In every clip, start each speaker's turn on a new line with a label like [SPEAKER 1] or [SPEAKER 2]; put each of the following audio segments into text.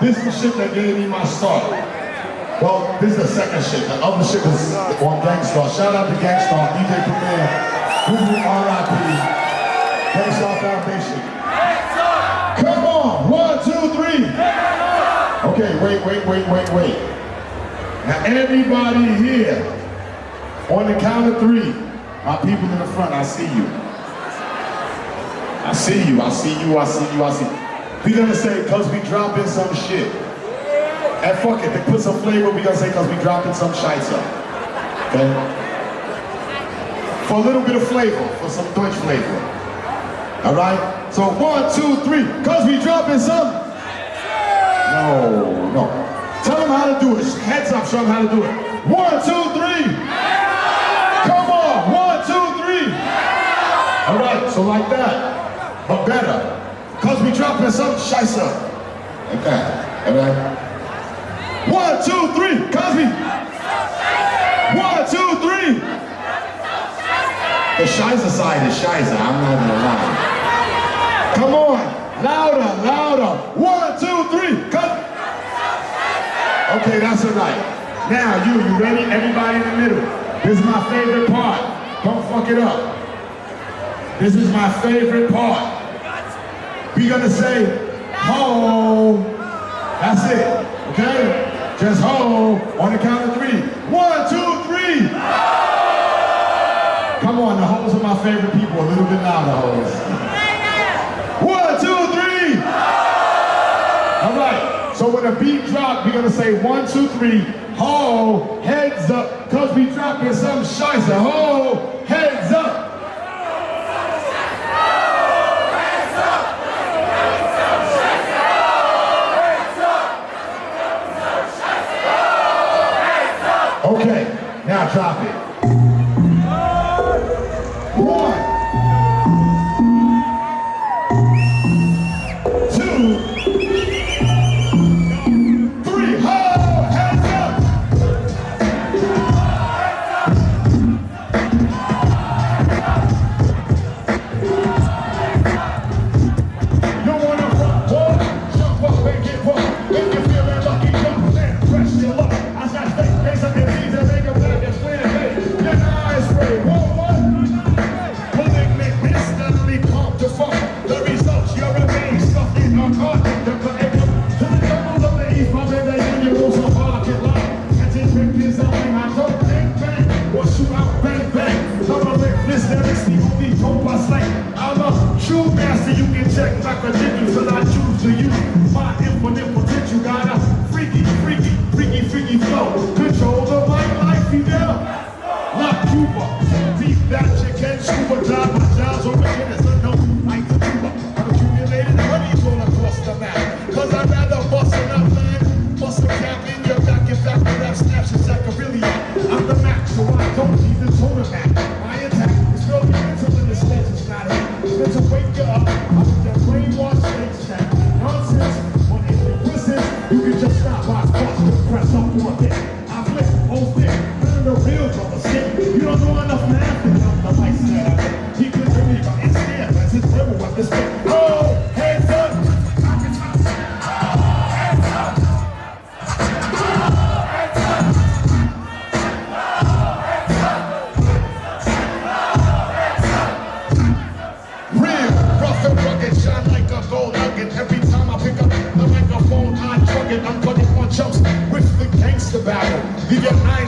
[SPEAKER 1] this is the shit that gave me my start. Well, this is the second shit. The other shit was on Gang Starr. Shout out to Gang Starr, DJ Premier, Guru RIP, Gang Starr Foundation. Come on, one, two, three. Okay, wait, wait, wait, wait, wait. Now everybody here, on the count of three, my people in the front, I see you. I see you, I see you, I see you, I see you. We gonna say, cause we dropping some shit. And fuck it, to put some flavor, we gonna say, cause we dropping some shites up. Okay? For a little bit of flavor, for some Deutsch flavor. Alright? So one, two, three, cause we dropping some. No, no. Tell them how to do it. Heads up, show them how to do it. One, two, All right, so like that but better. Cause we dropping some shice up. Like that. Alright? One, two, three, Cosby. One, two, three. The shizer side is shizer, I'm not gonna lie. Come on, louder, louder. One, two, three, Cosby. Okay, that's all right. Now you, you ready? Everybody in the middle. This is my favorite part. Don't fuck it up. This is my favorite part. We gonna say, ho. That's it, okay? Just ho on the count of three. One, two, three. Come on, the hoes are my favorite people. A little bit louder, hoes. One, two, three. All right, so when the beat drop, we're gonna say one, two, three, ho, heads up, cause we dropping some shicer, ho, heads up. Okay, now drop it. One. Two. It's the only dope I slay. I'm a true master, you can check my credentials till I choose to use my infinite potential. Got a freaky, freaky, freaky, freaky flow. Control the mic like Fidel. Like Cuba, deep that you can scuba dive. My job's so press up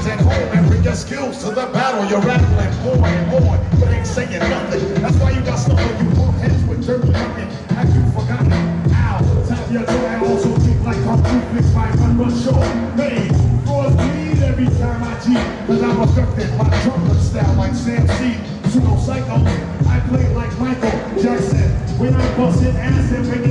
[SPEAKER 1] at home and bring your skills to the battle. You're rattling more and more, but ain't saying nothing. That's why you got stuff on you bump heads with dirty nothing. Have you forgotten? Ow, tap your toe. I also think like I'm my run run show. Hey, floors bleed every time I cheat. Cause I'm affected by trumpet style like Sam C. Pseudo psycho. I play like Michael Jackson. When I'm busting ass and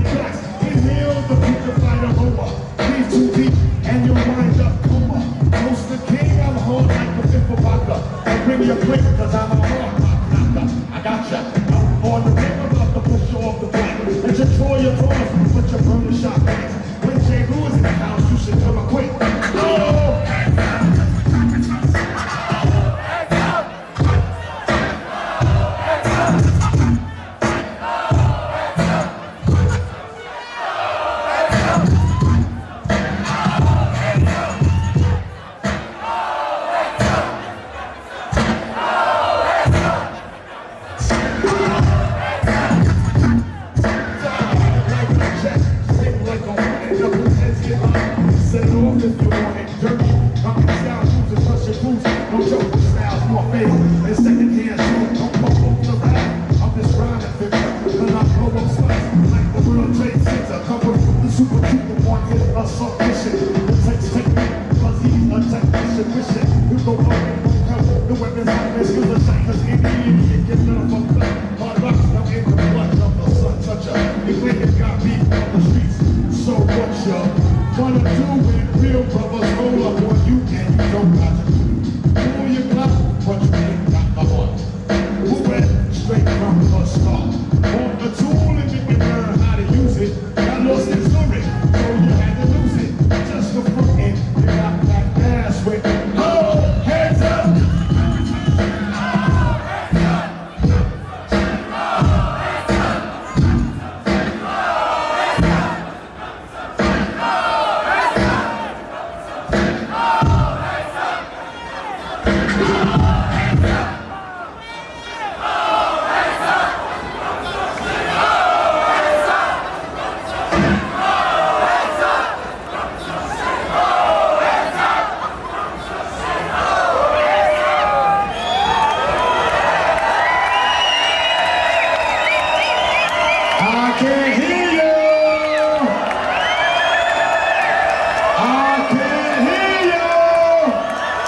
[SPEAKER 1] No the styles more big and. Don't the rap. I'm just rhyming to you, and I blow up spots like the World Trade Center. Cover the super people one hit a submission. The text technique, cause he's a technician. Wish you go up don't come. The weapons like this, you the shiners in the idiot. Get none of them black. Hard luck, now in the blood of the sun toucher. You think you got beef on the streets, so what you Wanna do with real brothers. can't Okay.